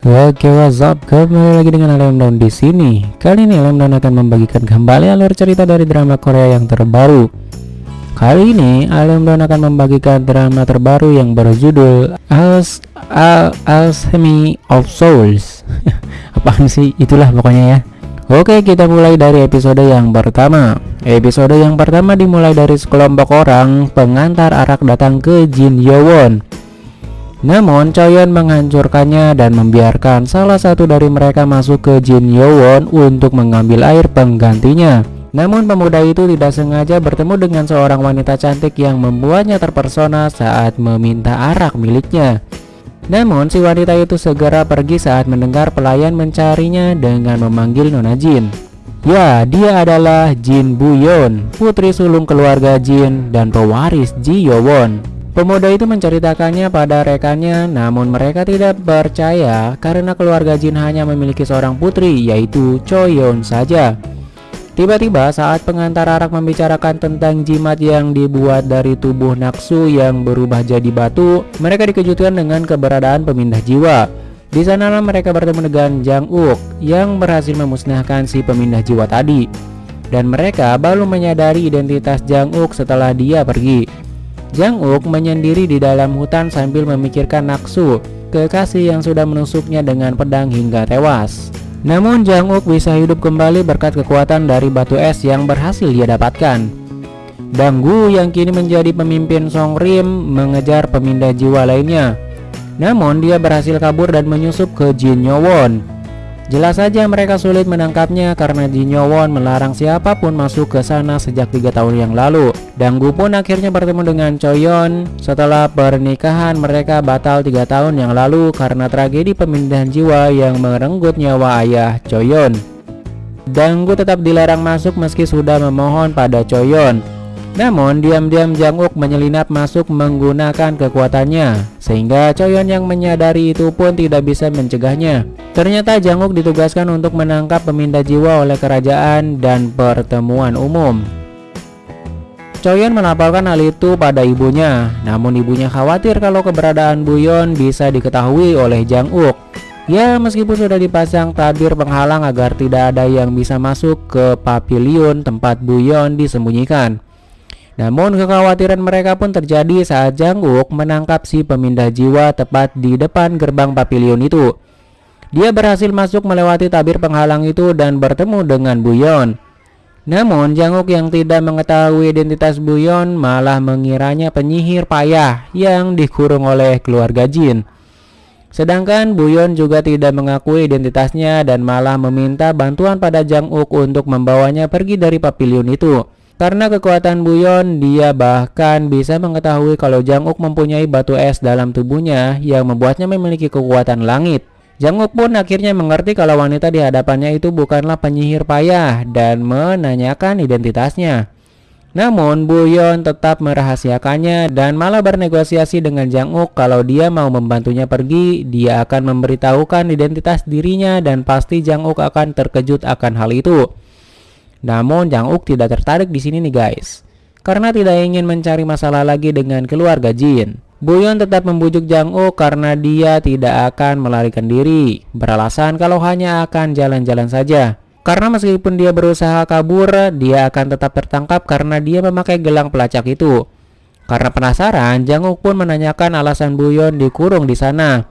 Oke, what's up? Kembali lagi dengan Alem Down di sini. Kali ini Alem Down akan membagikan kembali alur cerita dari drama Korea yang terbaru. Kali ini Alem Down akan membagikan drama terbaru yang berjudul As Al Alchemy of Souls. Apaan sih? Itulah pokoknya ya. Oke, kita mulai dari episode yang pertama. Episode yang pertama dimulai dari sekelompok orang pengantar arak datang ke Jin Yowon namun Choyon menghancurkannya dan membiarkan salah satu dari mereka masuk ke Jin Yowon untuk mengambil air penggantinya. Namun pemuda itu tidak sengaja bertemu dengan seorang wanita cantik yang membuatnya terpersona saat meminta arak miliknya. Namun si wanita itu segera pergi saat mendengar pelayan mencarinya dengan memanggil Nona Jin. Ya, dia adalah Jin Buyon, putri sulung keluarga Jin dan pewaris Ji Yowon. Pemuda itu menceritakannya pada rekannya, namun mereka tidak percaya karena keluarga Jin hanya memiliki seorang putri, yaitu Choyon saja. Tiba-tiba saat pengantar arak membicarakan tentang jimat yang dibuat dari tubuh Naksu yang berubah jadi batu, mereka dikejutkan dengan keberadaan pemindah jiwa. Di sanalah mereka bertemu dengan Jang Uk yang berhasil memusnahkan si pemindah jiwa tadi. Dan mereka baru menyadari identitas Jang Uk setelah dia pergi. Jang Uk menyendiri di dalam hutan sambil memikirkan Naksu, kekasih yang sudah menusuknya dengan pedang hingga tewas. Namun Jang Uk bisa hidup kembali berkat kekuatan dari batu es yang berhasil dia dapatkan. Danggu yang kini menjadi pemimpin Song Rim mengejar pemindah jiwa lainnya. Namun dia berhasil kabur dan menyusup ke Jin Yowon. Jelas saja mereka sulit menangkapnya karena Jin Yowon melarang siapa pun masuk ke sana sejak tiga tahun yang lalu. Danggu pun akhirnya bertemu dengan Choyon setelah pernikahan mereka batal tiga tahun yang lalu karena tragedi pemindahan jiwa yang merenggut nyawa ayah Choyon. Danggu tetap dilarang masuk meski sudah memohon pada Choyon. Namun diam-diam Jang Uk menyelinap masuk menggunakan kekuatannya Sehingga Choyon yang menyadari itu pun tidak bisa mencegahnya. Ternyata Jang Uk ditugaskan untuk menangkap pemindah jiwa oleh kerajaan dan pertemuan umum. Choyon melaporkan hal itu pada ibunya Namun ibunya khawatir kalau keberadaan Buyon bisa diketahui oleh Jang Uk Ya meskipun sudah dipasang tabir penghalang agar tidak ada yang bisa masuk ke pavilion tempat Buyon disembunyikan namun kekhawatiran mereka pun terjadi saat Janguk menangkap si pemindah jiwa tepat di depan gerbang pavilion itu. Dia berhasil masuk melewati tabir penghalang itu dan bertemu dengan Buyon. Namun Janguk yang tidak mengetahui identitas Buyon malah mengiranya penyihir payah yang dikurung oleh keluarga Jin. Sedangkan Buyon juga tidak mengakui identitasnya dan malah meminta bantuan pada Janguk untuk membawanya pergi dari pavilion itu. Karena kekuatan Buyon, dia bahkan bisa mengetahui kalau Janguk mempunyai batu es dalam tubuhnya yang membuatnya memiliki kekuatan langit. Janguk pun akhirnya mengerti kalau wanita di hadapannya itu bukanlah penyihir payah dan menanyakan identitasnya. Namun Buyon tetap merahasiakannya dan malah bernegosiasi dengan Janguk kalau dia mau membantunya pergi, dia akan memberitahukan identitas dirinya dan pasti Janguk akan terkejut akan hal itu. Namun Jang Uk tidak tertarik di sini nih guys. Karena tidak ingin mencari masalah lagi dengan keluarga Jin. Buyon tetap membujuk Jang Uk karena dia tidak akan melarikan diri. Beralasan kalau hanya akan jalan-jalan saja. Karena meskipun dia berusaha kabur, dia akan tetap tertangkap karena dia memakai gelang pelacak itu. Karena penasaran, Jang Uk pun menanyakan alasan Buyon dikurung di sana.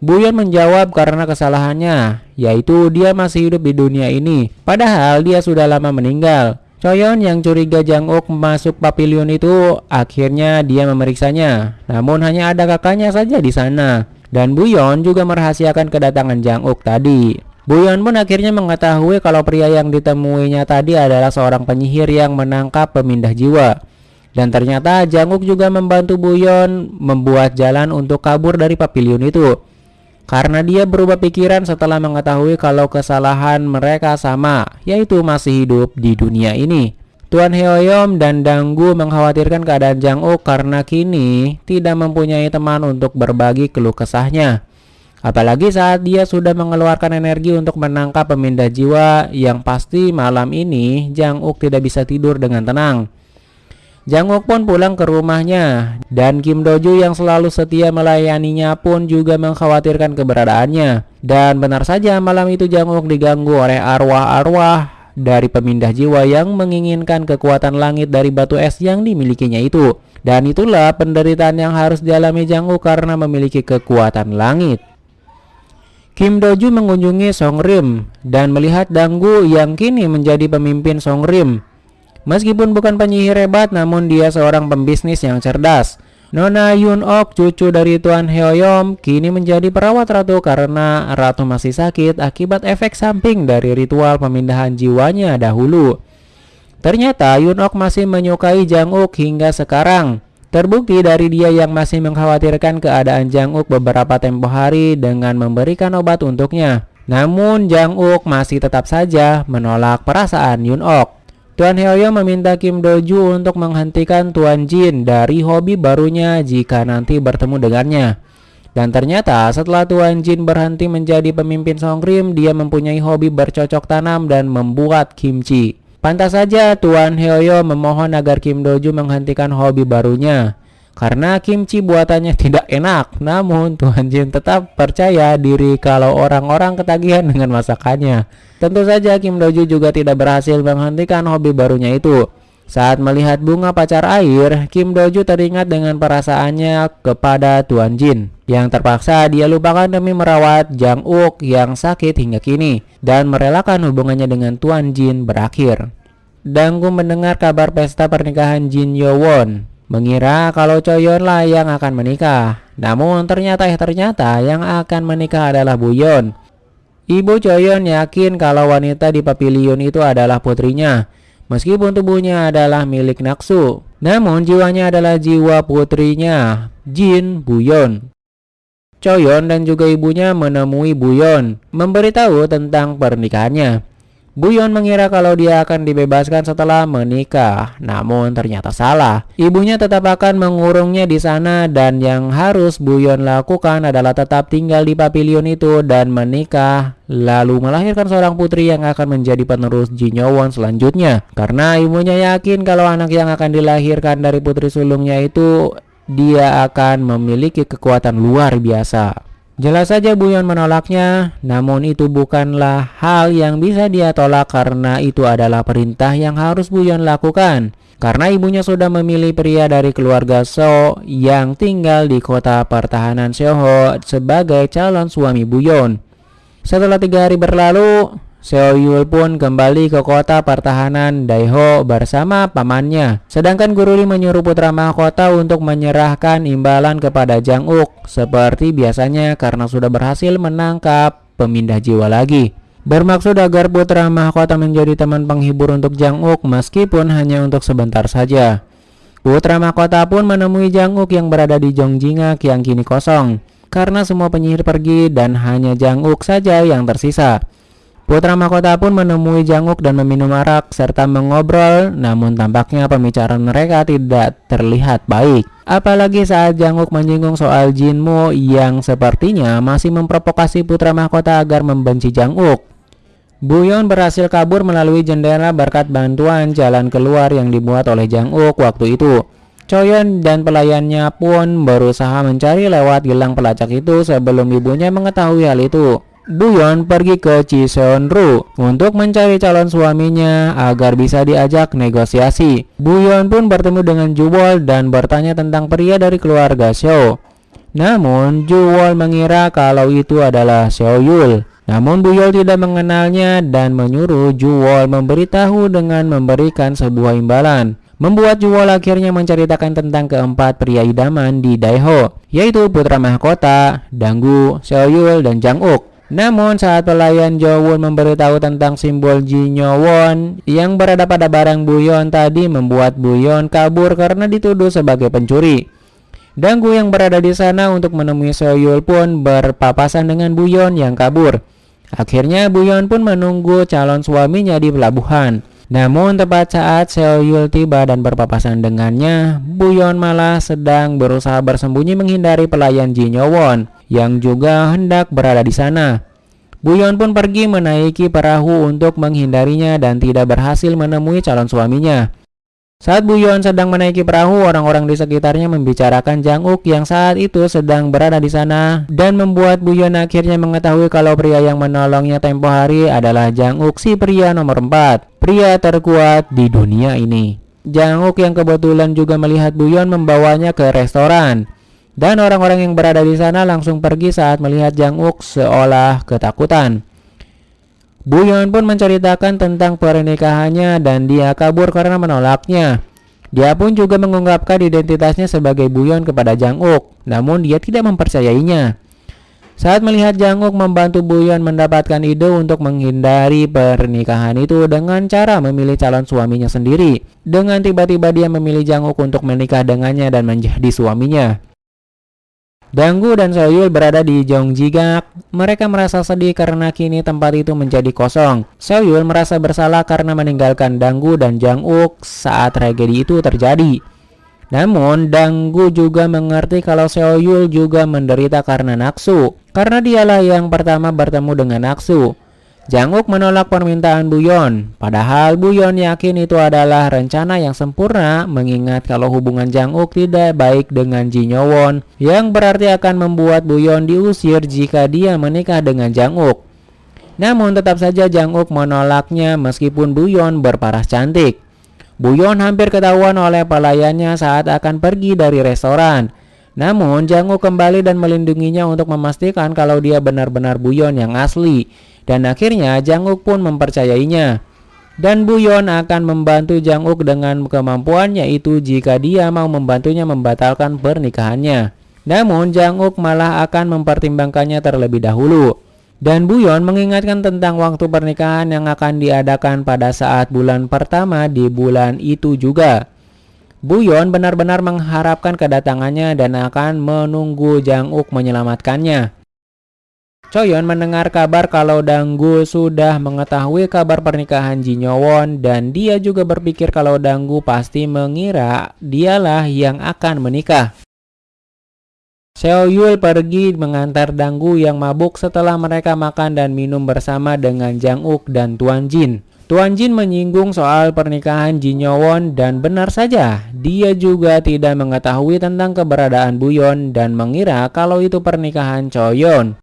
Buyon menjawab karena kesalahannya, yaitu dia masih hidup di dunia ini, padahal dia sudah lama meninggal. Choyon yang curiga Jang Uk masuk pavilion itu, akhirnya dia memeriksanya. Namun hanya ada kakaknya saja di sana. Dan Buyon juga merahasiakan kedatangan Jang Uk tadi. Buyon pun akhirnya mengetahui kalau pria yang ditemuinya tadi adalah seorang penyihir yang menangkap pemindah jiwa. Dan ternyata Jang Uk juga membantu Buyon membuat jalan untuk kabur dari pavilion itu karena dia berubah pikiran setelah mengetahui kalau kesalahan mereka sama, yaitu masih hidup di dunia ini. Tuan Heoyom dan Danggu mengkhawatirkan keadaan Jang Ok karena kini tidak mempunyai teman untuk berbagi keluh kesahnya. Apalagi saat dia sudah mengeluarkan energi untuk menangkap pemindah jiwa yang pasti malam ini Jang Uk tidak bisa tidur dengan tenang. Jang pun pulang ke rumahnya dan Kim Doju yang selalu setia melayaninya pun juga mengkhawatirkan keberadaannya. Dan benar saja malam itu Jang diganggu oleh arwah-arwah dari pemindah jiwa yang menginginkan kekuatan langit dari batu es yang dimilikinya itu. Dan itulah penderitaan yang harus dialami Jang karena memiliki kekuatan langit. Kim Doju mengunjungi Song Rim dan melihat Danggu yang kini menjadi pemimpin Song Rim Meskipun bukan penyihir hebat, namun dia seorang pembisnis yang cerdas. Nona Yun Ok, cucu dari Tuan Heoyom, kini menjadi perawat ratu karena ratu masih sakit akibat efek samping dari ritual pemindahan jiwanya dahulu. Ternyata Yun Ok masih menyukai Jang Uk hingga sekarang. Terbukti dari dia yang masih mengkhawatirkan keadaan Jang Uk beberapa tempo hari dengan memberikan obat untuknya. Namun Jang Uk masih tetap saja menolak perasaan Yun Ok. Tuan Hyoyo meminta Kim Doju untuk menghentikan Tuan Jin dari hobi barunya jika nanti bertemu dengannya. Dan ternyata setelah Tuan Jin berhenti menjadi pemimpin Songkrim, dia mempunyai hobi bercocok tanam dan membuat kimchi. Pantas saja Tuan Hyoyo memohon agar Kim Doju menghentikan hobi barunya. Karena kimchi buatannya tidak enak, namun Tuan Jin tetap percaya diri kalau orang-orang ketagihan dengan masakannya. Tentu saja Kim Doju juga tidak berhasil menghentikan hobi barunya itu. Saat melihat bunga pacar air, Kim Doju teringat dengan perasaannya kepada Tuan Jin yang terpaksa dia lupakan demi merawat Jang Uk yang sakit hingga kini dan merelakan hubungannya dengan Tuan Jin berakhir. Danggu mendengar kabar pesta pernikahan Jin Yowon, mengira kalau Choyon lah yang akan menikah. Namun ternyata eh ternyata yang akan menikah adalah Buyon Ibu Choyon yakin kalau wanita di pavilion itu adalah putrinya, meskipun tubuhnya adalah milik Naksu. Namun jiwanya adalah jiwa putrinya, Jin Buyon. Choyon dan juga ibunya menemui Buyon, memberitahu tentang pernikahannya. Buyon mengira kalau dia akan dibebaskan setelah menikah, namun ternyata salah. Ibunya tetap akan mengurungnya di sana dan yang harus Buyon lakukan adalah tetap tinggal di pavilion itu dan menikah, lalu melahirkan seorang putri yang akan menjadi penerus Jinyowon selanjutnya. Karena ibunya yakin kalau anak yang akan dilahirkan dari putri sulungnya itu dia akan memiliki kekuatan luar biasa. Jelas saja Buyon menolaknya, namun itu bukanlah hal yang bisa dia tolak karena itu adalah perintah yang harus Buyon lakukan. Karena ibunya sudah memilih pria dari keluarga So yang tinggal di kota pertahanan Seoho sebagai calon suami Buyon. Setelah tiga hari berlalu, Seo Yul pun kembali ke kota pertahanan Daiho bersama pamannya. Sedangkan Guru Li menyuruh putra mahkota untuk menyerahkan imbalan kepada Jang Uk seperti biasanya karena sudah berhasil menangkap pemindah jiwa lagi. Bermaksud agar putra mahkota menjadi teman penghibur untuk Jang Uk meskipun hanya untuk sebentar saja. Putra mahkota pun menemui Jang Uk yang berada di Jongjinga yang kini kosong karena semua penyihir pergi dan hanya Jang Uk saja yang tersisa. Putra mahkota pun menemui Janguk dan meminum arak serta mengobrol, namun tampaknya pembicaraan mereka tidak terlihat baik. Apalagi saat Janguk menyinggung soal Jinmu yang sepertinya masih memprovokasi putra mahkota agar membenci Janguk. Buyon berhasil kabur melalui jendela berkat bantuan jalan keluar yang dibuat oleh Janguk waktu itu. Choyon dan pelayannya pun berusaha mencari lewat gelang pelacak itu sebelum ibunya mengetahui hal itu. Buyon pergi ke Chiseonru untuk mencari calon suaminya agar bisa diajak negosiasi. Buyon pun bertemu dengan Juwol dan bertanya tentang pria dari keluarga Xiao. Namun, Juwol mengira kalau itu adalah Xiao Yul. Namun Buyol tidak mengenalnya dan menyuruh Juwol memberitahu dengan memberikan sebuah imbalan. Membuat Juwol akhirnya menceritakan tentang keempat pria idaman di Daiho, yaitu putra mahkota, Danggu, Xiao dan Jang Uk. Namun saat pelayan Jowon memberitahu tentang simbol Jinyowon yang berada pada barang Buyon tadi membuat Buyon kabur karena dituduh sebagai pencuri. Danggu yang berada di sana untuk menemui Soyul pun berpapasan dengan Buyon yang kabur. Akhirnya Buyon pun menunggu calon suaminya di pelabuhan. Namun tepat saat Seoyul tiba dan berpapasan dengannya, Buyon malah sedang berusaha bersembunyi menghindari pelayan Jinyowon yang juga hendak berada di sana. Buyon pun pergi menaiki perahu untuk menghindarinya dan tidak berhasil menemui calon suaminya. Saat Buyon sedang menaiki perahu, orang-orang di sekitarnya membicarakan Jang Uk yang saat itu sedang berada di sana dan membuat Buyon akhirnya mengetahui kalau pria yang menolongnya tempo hari adalah Jang Uk si pria nomor 4, pria terkuat di dunia ini. Jang Uk yang kebetulan juga melihat Buyon membawanya ke restoran. Dan orang-orang yang berada di sana langsung pergi saat melihat Jang Uk seolah ketakutan. Buyon pun menceritakan tentang pernikahannya dan dia kabur karena menolaknya. Dia pun juga mengungkapkan identitasnya sebagai Buyon kepada Jang Uk, namun dia tidak mempercayainya. Saat melihat Jang Uk membantu Buyon mendapatkan ide untuk menghindari pernikahan itu dengan cara memilih calon suaminya sendiri. Dengan tiba-tiba dia memilih Jang Uk untuk menikah dengannya dan menjadi suaminya. Danggu dan Soyul berada di Jongjigak. Mereka merasa sedih karena kini tempat itu menjadi kosong. Soyul merasa bersalah karena meninggalkan Danggu dan Jang Uk saat tragedi itu terjadi. Namun, Danggu juga mengerti kalau Soyul juga menderita karena naksu. Karena dialah yang pertama bertemu dengan naksu. Janguk menolak permintaan Buyon, padahal Buyon yakin itu adalah rencana yang sempurna mengingat kalau hubungan Janguk tidak baik dengan Jinyowon yang berarti akan membuat Buyon diusir jika dia menikah dengan Janguk. Namun tetap saja Janguk menolaknya meskipun Buyon berparas cantik. Buyon hampir ketahuan oleh pelayannya saat akan pergi dari restoran. Namun Janguk kembali dan melindunginya untuk memastikan kalau dia benar-benar Buyon yang asli dan akhirnya Janguk pun mempercayainya. Dan Buyon akan membantu Janguk dengan kemampuannya itu jika dia mau membantunya membatalkan pernikahannya. Namun Janguk malah akan mempertimbangkannya terlebih dahulu. Dan Buyon mengingatkan tentang waktu pernikahan yang akan diadakan pada saat bulan pertama di bulan itu juga. Buyon benar-benar mengharapkan kedatangannya dan akan menunggu Janguk menyelamatkannya. Choyon mendengar kabar kalau Danggu sudah mengetahui kabar pernikahan Jinyowon dan dia juga berpikir kalau Danggu pasti mengira dialah yang akan menikah. Seo Yul pergi mengantar Danggu yang mabuk setelah mereka makan dan minum bersama dengan Jang Uk dan Tuan Jin. Tuan Jin menyinggung soal pernikahan Jinyowon dan benar saja, dia juga tidak mengetahui tentang keberadaan Buyon dan mengira kalau itu pernikahan Choyon.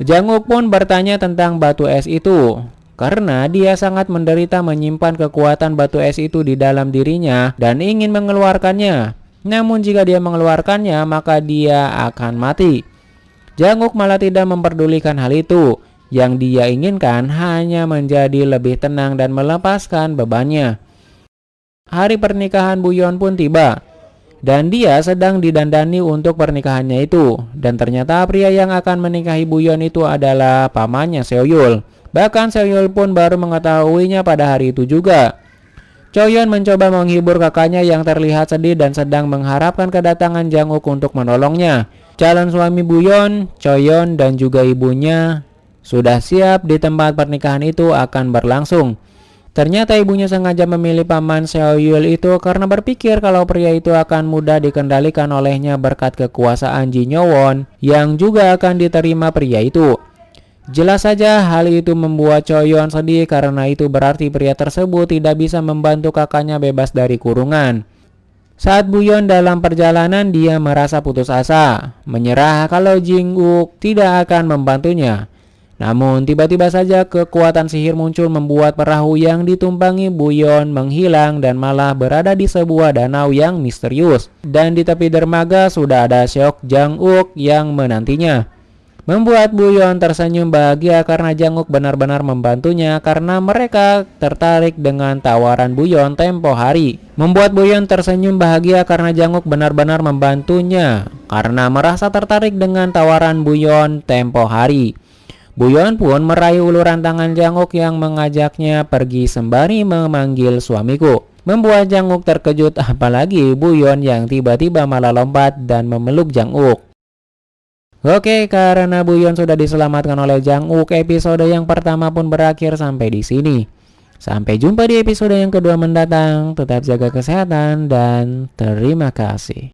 Janguk pun bertanya tentang batu es itu karena dia sangat menderita menyimpan kekuatan batu es itu di dalam dirinya dan ingin mengeluarkannya. Namun jika dia mengeluarkannya maka dia akan mati. Janguk malah tidak memperdulikan hal itu. Yang dia inginkan hanya menjadi lebih tenang dan melepaskan bebannya. Hari pernikahan Buyon pun tiba dan dia sedang didandani untuk pernikahannya itu. Dan ternyata pria yang akan menikahi Buyon itu adalah pamannya Seoyul. Bahkan Seoyul pun baru mengetahuinya pada hari itu juga. Choyon mencoba menghibur kakaknya yang terlihat sedih dan sedang mengharapkan kedatangan Janguk untuk menolongnya. Calon suami Buyon, Choyon dan juga ibunya sudah siap di tempat pernikahan itu akan berlangsung. Ternyata ibunya sengaja memilih paman Seoyul itu karena berpikir kalau pria itu akan mudah dikendalikan olehnya berkat kekuasaan Jinyowon yang juga akan diterima pria itu. Jelas saja hal itu membuat Choyon sedih karena itu berarti pria tersebut tidak bisa membantu kakaknya bebas dari kurungan. Saat Buyon dalam perjalanan dia merasa putus asa, menyerah kalau Jinguk tidak akan membantunya. Namun tiba-tiba saja kekuatan sihir muncul membuat perahu yang ditumpangi Buyon menghilang dan malah berada di sebuah danau yang misterius. Dan di tepi dermaga sudah ada Seok Jang Uk yang menantinya. Membuat Buyon tersenyum bahagia karena Janguk benar-benar membantunya karena mereka tertarik dengan tawaran Buyon tempo hari. Membuat Buyon tersenyum bahagia karena Janguk benar-benar membantunya karena merasa tertarik dengan tawaran Buyon tempo hari. Buyon pun meraih uluran tangan Janguk yang mengajaknya pergi sembari memanggil suamiku. Membuat Janguk terkejut apalagi Buyon yang tiba-tiba malah lompat dan memeluk Janguk. Oke, karena Buyon sudah diselamatkan oleh Janguk, episode yang pertama pun berakhir sampai di sini. Sampai jumpa di episode yang kedua mendatang. Tetap jaga kesehatan dan terima kasih.